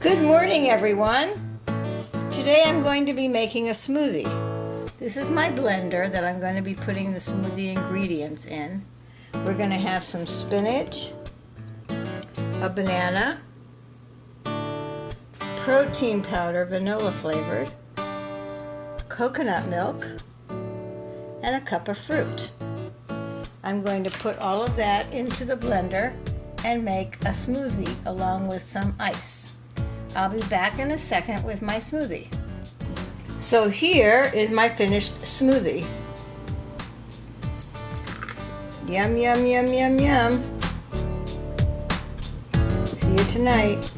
Good morning, everyone. Today I'm going to be making a smoothie. This is my blender that I'm going to be putting the smoothie ingredients in. We're going to have some spinach, a banana, protein powder, vanilla flavored, coconut milk, and a cup of fruit. I'm going to put all of that into the blender and make a smoothie along with some ice. I'll be back in a second with my smoothie. So here is my finished smoothie. Yum, yum, yum, yum, yum. See you tonight.